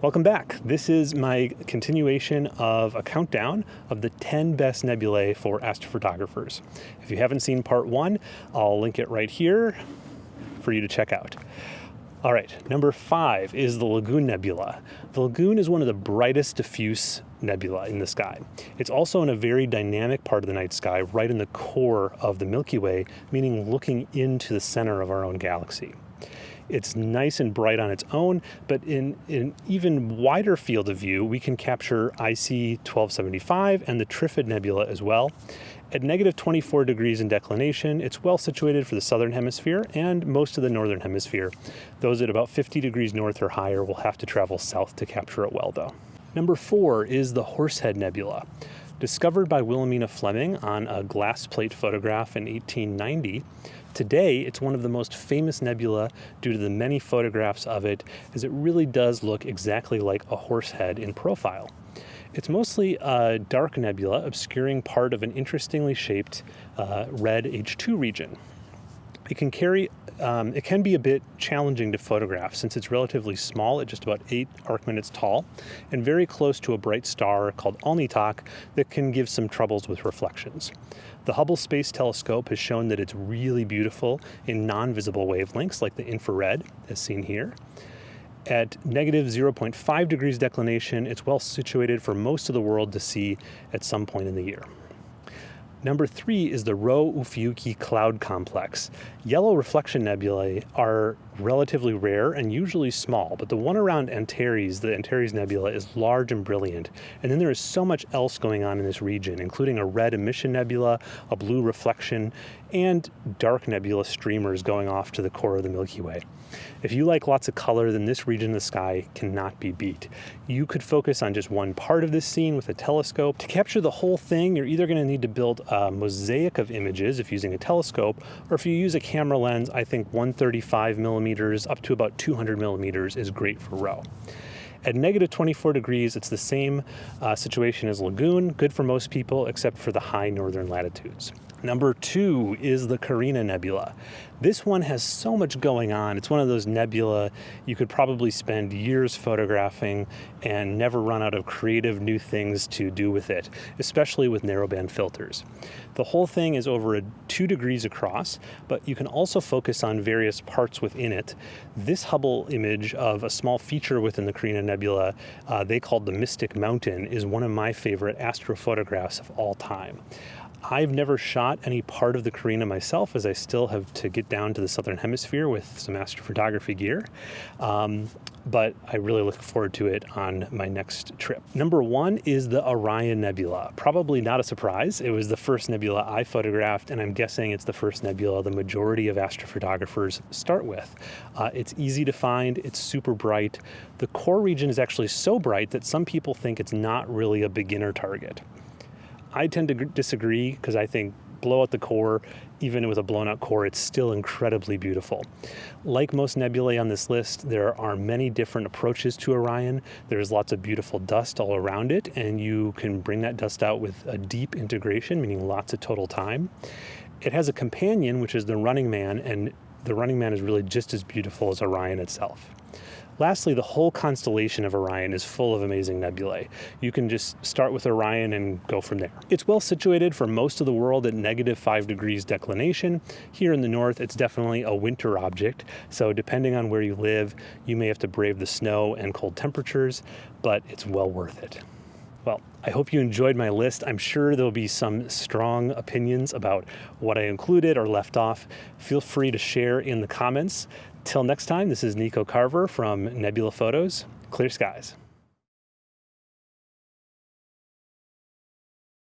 Welcome back. This is my continuation of a countdown of the 10 best nebulae for astrophotographers. If you haven't seen part one, I'll link it right here for you to check out. All right, number five is the Lagoon Nebula. The Lagoon is one of the brightest diffuse nebula in the sky. It's also in a very dynamic part of the night sky, right in the core of the Milky Way, meaning looking into the center of our own galaxy. It's nice and bright on its own, but in, an even wider field of view, we can capture IC 1275 and the Trifid Nebula as well. At negative 24 degrees in declination, it's well situated for the southern hemisphere and most of the northern hemisphere. Those at about 50 degrees north or higher will have to travel south to capture it well, though. Number four is the Horsehead Nebula. Discovered by Williamina Fleming on a glass plate photograph in 1890, Today, it's one of the most famous nebula due to the many photographs of it, as it really does look exactly like a horse head in profile. It's mostly a dark nebula obscuring part of an interestingly shaped uh, red H2 region. It can carry, um, it can be a bit challenging to photograph since it's relatively small at just about eight arc minutes tall and very close to a bright star called Alnitak that can give some troubles with reflections. The Hubble Space Telescope has shown that it's really beautiful in non-visible wavelengths like the infrared, as seen here. At negative 0.5 degrees declination, it's well situated for most of the world to see at some point in the year. Number three is the Rho-Ophiuchi Cloud Complex. Yellow reflection nebulae are relatively rare and usually small, but the one around Antares, the Antares Nebula, is large and brilliant. And then there is so much else going on in this region, including a red emission nebula, a blue reflection, and dark nebula streamers going off to the core of the Milky Way. If you like lots of color, then this region of the sky cannot be beat. You could focus on just one part of this scene with a telescope. To capture the whole thing, you're either going to need to build a mosaic of images if using a telescope, or if you use a camera lens, I think 135 millimeters up to about 200 millimeters is great for Rho. At negative 24 degrees, it's the same uh, situation as Lagoon, good for most people except for the high northern latitudes. Number two is the Carina Nebula. This one has so much going on. It's one of those nebula you could probably spend years photographing and never run out of creative new things to do with it, especially with narrowband filters. The whole thing is over a two degrees across, but you can also focus on various parts within it. This Hubble image of a small feature within the Carina Nebula, uh, they called the Mystic Mountain, is one of my favorite astrophotographs of all time. I've never shot any part of the Carina myself as I still have to get down to the southern hemisphere with some astrophotography gear. Um, but I really look forward to it on my next trip. Number one is the Orion Nebula. Probably not a surprise. It was the first nebula I photographed, and I'm guessing it's the first nebula the majority of astrophotographers start with. Uh, it's easy to find, it's super bright. The core region is actually so bright that some people think it's not really a beginner target. I tend to disagree because I think blow out the core, even with a blown out core, it's still incredibly beautiful. Like most nebulae on this list, there are many different approaches to Orion. There's lots of beautiful dust all around it, and you can bring that dust out with a deep integration, meaning lots of total time. It has a companion, which is the Running Man, and the Running Man is really just as beautiful as Orion itself. Lastly, the whole constellation of Orion is full of amazing nebulae. You can just start with Orion and go from there. It's well situated for most of the world at negative 5 degrees declination. Here in the north, it's definitely a winter object, so depending on where you live, you may have to brave the snow and cold temperatures, but it's well worth it. Well, I hope you enjoyed my list. I'm sure there'll be some strong opinions about what I included or left off. Feel free to share in the comments. Till next time, this is Nico Carver from Nebula Photos. Clear skies.